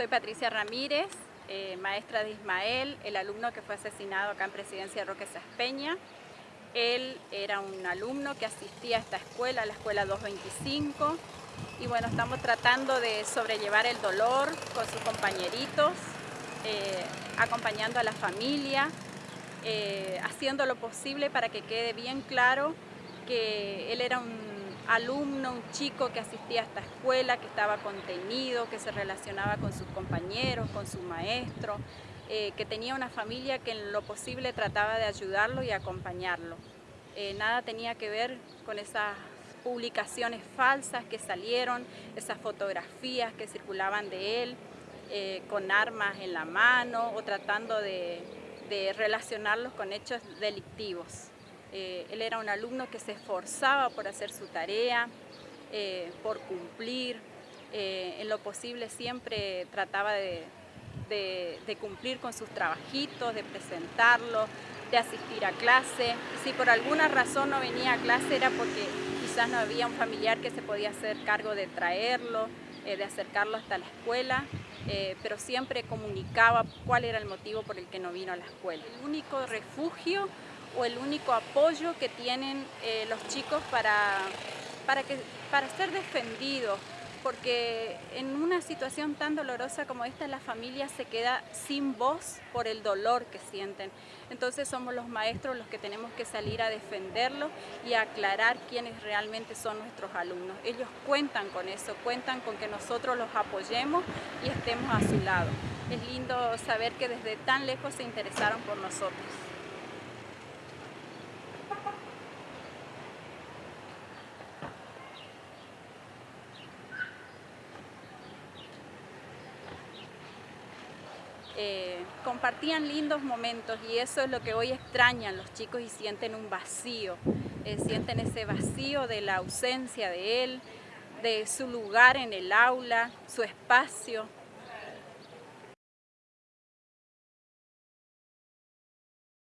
Soy Patricia Ramírez, eh, maestra de Ismael, el alumno que fue asesinado acá en Presidencia Roque Saspeña. Él era un alumno que asistía a esta escuela, a la escuela 225, y bueno, estamos tratando de sobrellevar el dolor con sus compañeritos, eh, acompañando a la familia, eh, haciendo lo posible para que quede bien claro que él era un alumno, un chico que asistía a esta escuela, que estaba contenido, que se relacionaba con sus compañeros, con su maestro, eh, que tenía una familia que en lo posible trataba de ayudarlo y acompañarlo. Eh, nada tenía que ver con esas publicaciones falsas que salieron, esas fotografías que circulaban de él, eh, con armas en la mano o tratando de relacionarlos con hechos delictivos. Eh, él era un alumno que se esforzaba por hacer su tarea, eh, por cumplir, eh, en lo posible siempre trataba de, cumplir con sus trabajitos, de presentarlos, de asistir a clase. Si por alguna razón no venía a clase era porque quizás no había un familiar que se podía hacer cargo de traerlo, de acercarlo hasta la escuela, pero siempre comunicaba cuál era el motivo por el que no vino a la escuela. El único refugio o el único apoyo que tienen eh, los chicos para, para, que, para ser defendidos, porque en una situación tan dolorosa como esta la familia se queda sin voz por el dolor que sienten. Entonces somos los maestros los que tenemos que salir a defenderlos y aclarar quiénes realmente son nuestros alumnos. Ellos cuentan con eso, cuentan con que nosotros los apoyemos y estemos a su lado. Es lindo saber que desde tan lejos se interesaron por nosotros. Eh, compartían lindos momentos y eso es lo que hoy extrañan los chicos y sienten un vacío, eh, sienten ese vacío de la ausencia de él, de su lugar en el aula, su espacio,